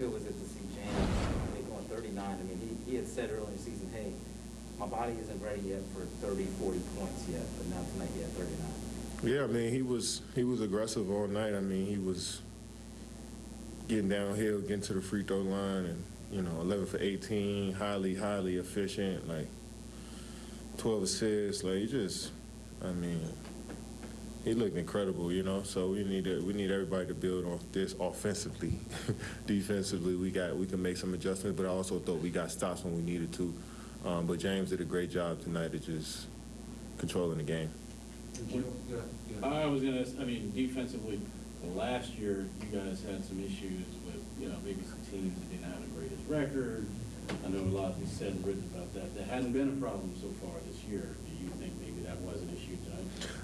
good was it to see James, I mean, going thirty-nine, I mean, he, he had said earlier in the season, hey, my body isn't ready yet for 30, 40 points yet, but now tonight he had thirty-nine. Yeah, I mean, he was he was aggressive all night. I mean, he was getting downhill, getting to the free throw line, and you know, 11 for 18, highly, highly efficient, like 12 assists. Like he just, I mean, he looked incredible, you know. So we need to, we need everybody to build on this offensively. Defensively, we got we can make some adjustments, but I also thought we got stops when we needed to. Um, but James did a great job tonight of just controlling the game. Joe, go ahead. I was gonna, I mean, defensively, last year, you guys had some issues with, you know, maybe some teams that didn't have the greatest record. I know a lot has been said and written about that. That hasn't been a problem so far this year. Do you think maybe that was an issue?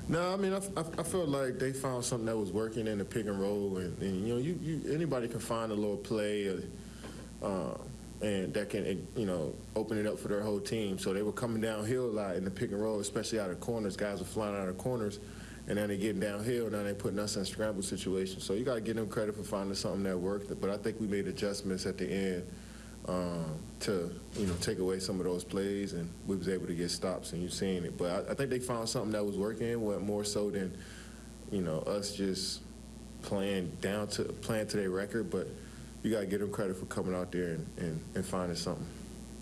No, I mean, I, I, I felt like they found something that was working in the pick and roll, and, and you know, you, you anybody can find a little play, uh, uh, and that can you know open it up for their whole team. So they were coming downhill a lot in the pick and roll, especially out of corners. Guys were flying out of corners, and then they're getting downhill. And now they're putting us in scramble situations. So you got to give them credit for finding something that worked. But I think we made adjustments at the end um, to you know take away some of those plays, and we was able to get stops, and you've seen it. But I, I think they found something that was working, what more so than you know us just playing down to playing to their record. But you got to give them credit for coming out there and, and, and finding something.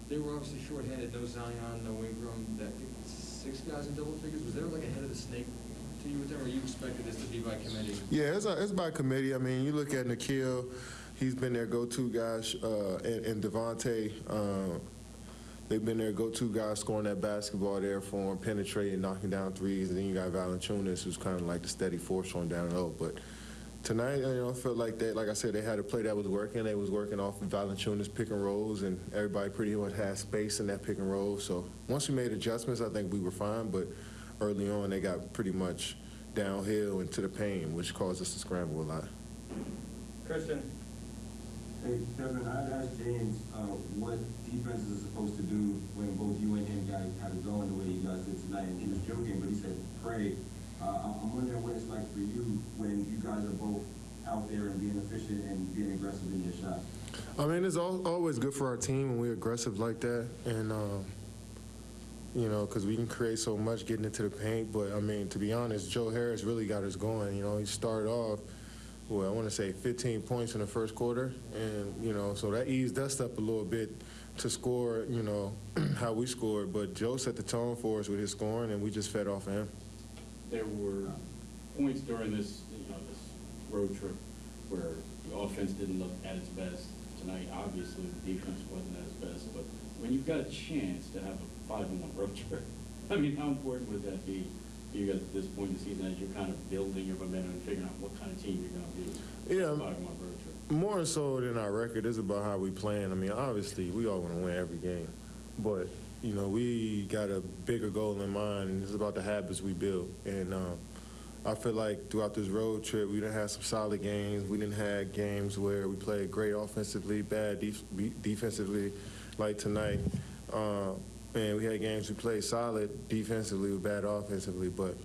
They were obviously shorthanded, no Zion, no Ingram, that, six guys in double figures. Was there like a head of the snake to you with them, or you expected this to be by committee? Yeah, it's, a, it's by committee. I mean, you look at Nickeil, he's been their go-to guy, uh, and, and Devonte', uh, they've been their go-to guys scoring that basketball there for him, penetrating, knocking down threes. And then you got Valanciunas, who's kind of like the steady force on down low. But tonight, you know, I felt like they, like I said, they had a play that was working. They was working off of Valanciunas pick and rolls, and everybody pretty much had space in that pick and roll. So once we made adjustments, I think we were fine. But early on, they got pretty much downhill into the paint, which caused us to scramble a lot. Christian? Hey, Kevin, I'd asked James uh, what defenses are supposed to do when both you and him got kind of going the way you guys did tonight. And he was joking, but he said, pray. Uh, I'm wondering what it's like for you when you guys are both out there and being efficient and being aggressive in your shot. I mean, it's al always good for our team when we're aggressive like that, and um, you know, because we can create so much getting into the paint. But I mean, to be honest, Joe Harris really got us going. You know, he started off, well, I want to say 15 points in the first quarter, and you know, so that eased us up a little bit to score. You know, how we scored. But Joe set the tone for us with his scoring, and we just fed off of him. There were points during this, you know, this road trip where the offense didn't look at its best. Tonight, obviously, the defense wasn't at its best, but when you've got a chance to have a five-and-one road trip, I mean, how important would that be you guys at this point in the season as you're kind of building your momentum and figuring out what kind of team you're gonna be? Yeah. Five-and-one road trip. More so than our record is about how we playing. I mean, obviously, we all want to win every game, but you know, we got a bigger goal in mind, and it's about the habits we build. And um, I feel like throughout this road trip, we didn't have some solid games. We didn't have games where we played great offensively, bad def defensively, like tonight. Uh, and we had games we played solid defensively, with bad offensively, but.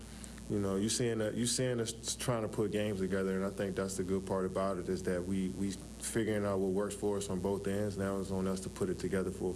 You know, you seeing you seeing us trying to put games together, and I think that's the good part about it is that we we figuring out what works for us on both ends. Now it's on us to put it together for